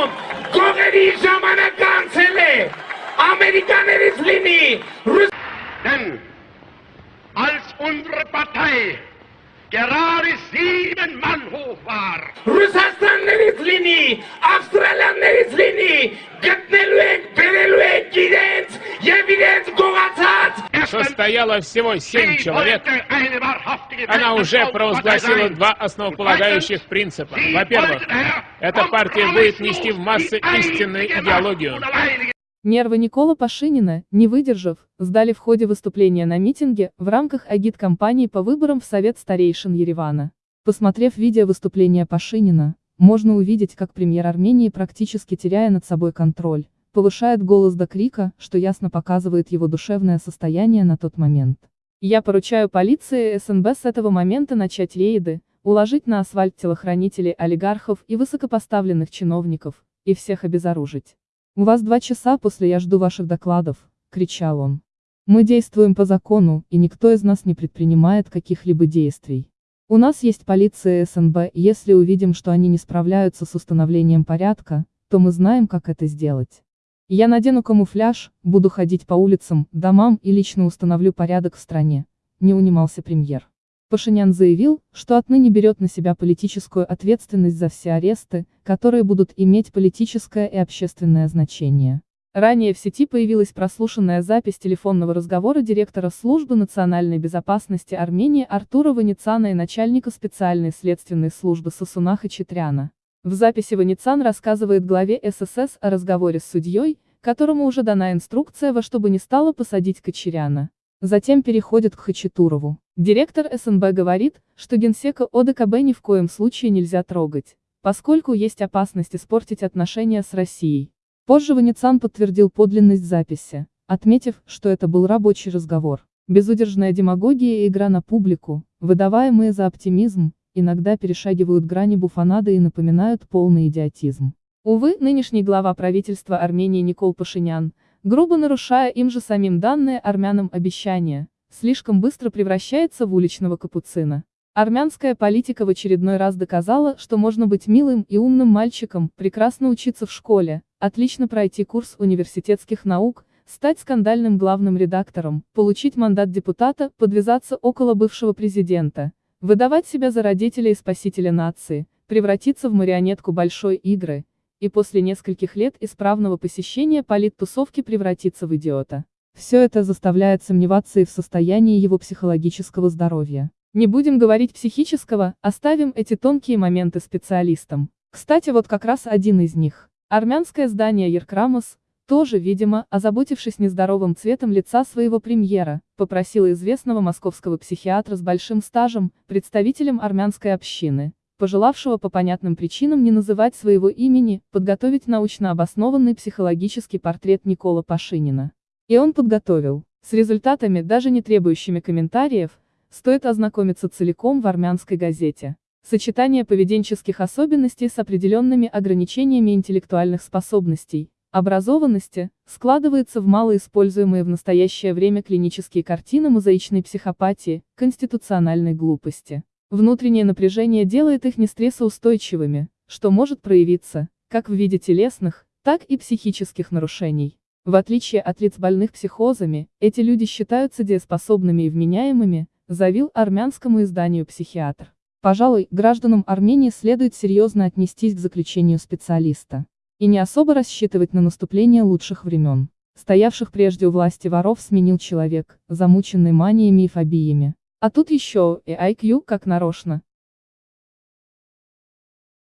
Հայաստանում գողերի ժամանակ անցել է, ամերիկաներից լինի, Denn als unsere Partei gerade sieben Mann hoch war, Ռուսաստաններից լինի, Ավստրալիան Состояло всего семь человек. Она уже провозгласила два основополагающих принципа. Во-первых, эта партия будет нести в массы истинную идеологию. Нервы Никола Пашинина, не выдержав, сдали в ходе выступления на митинге в рамках агит-кампании по выборам в Совет старейшин Еревана. Посмотрев видео выступления Пашинина, можно увидеть, как премьер Армении, практически теряя над собой контроль, повышает голос до крика, что ясно показывает его душевное состояние на тот момент. Я поручаю полиции СНБ с этого момента начать рейды, уложить на асфальт телохранителей олигархов и высокопоставленных чиновников, и всех обезоружить. «У вас два часа после я жду ваших докладов», — кричал он. «Мы действуем по закону, и никто из нас не предпринимает каких-либо действий. У нас есть полиция СНБ, и если увидим, что они не справляются с установлением порядка, то мы знаем, как это сделать. Я надену камуфляж, буду ходить по улицам, домам и лично установлю порядок в стране», — не унимался премьер. Пашинян заявил, что отныне берет на себя политическую ответственность за все аресты, которые будут иметь политическое и общественное значение. Ранее в сети появилась прослушанная запись телефонного разговора директора службы национальной безопасности Армении Артура Ваницана и начальника специальной следственной службы Сосунаха Читряна. В записи Ваницан рассказывает главе ССС о разговоре с судьей, которому уже дана инструкция во что бы ни стало посадить Кочеряна. Затем переходит к Хачатурову. Директор СНБ говорит, что генсека ОДКБ ни в коем случае нельзя трогать, поскольку есть опасность испортить отношения с Россией. Позже Ваницан подтвердил подлинность записи, отметив, что это был рабочий разговор. Безудержная демагогия и игра на публику, выдаваемые за оптимизм, иногда перешагивают грани буфонады и напоминают полный идиотизм. Увы, нынешний глава правительства Армении Никол Пашинян, грубо нарушая им же самим данные армянам обещания, слишком быстро превращается в уличного капуцина. Армянская политика в очередной раз доказала, что можно быть милым и умным мальчиком, прекрасно учиться в школе, отлично пройти курс университетских наук, стать скандальным главным редактором, получить мандат депутата, подвязаться около бывшего президента, выдавать себя за родителя и спасителя нации, превратиться в марионетку большой игры, и после нескольких лет исправного посещения политтусовки превратиться в идиота. Все это заставляет сомневаться и в состоянии его психологического здоровья. Не будем говорить психического, оставим эти тонкие моменты специалистам. Кстати, вот как раз один из них. Армянское здание Еркрамос, тоже, видимо, озаботившись нездоровым цветом лица своего премьера, попросило известного московского психиатра с большим стажем, представителем армянской общины, пожелавшего по понятным причинам не называть своего имени, подготовить научно обоснованный психологический портрет Никола Пашинина. И он подготовил. С результатами, даже не требующими комментариев, стоит ознакомиться целиком в армянской газете. Сочетание поведенческих особенностей с определенными ограничениями интеллектуальных способностей, образованности, складывается в малоиспользуемые в настоящее время клинические картины мозаичной психопатии, конституциональной глупости. Внутреннее напряжение делает их нестрессоустойчивыми, что может проявиться, как в виде телесных, так и психических нарушений. В отличие от лиц больных психозами, эти люди считаются дееспособными и вменяемыми, заявил армянскому изданию психиатр. Пожалуй, гражданам Армении следует серьезно отнестись к заключению специалиста. И не особо рассчитывать на наступление лучших времен. Стоявших прежде у власти воров сменил человек, замученный маниями и фобиями. А тут еще и IQ как нарочно.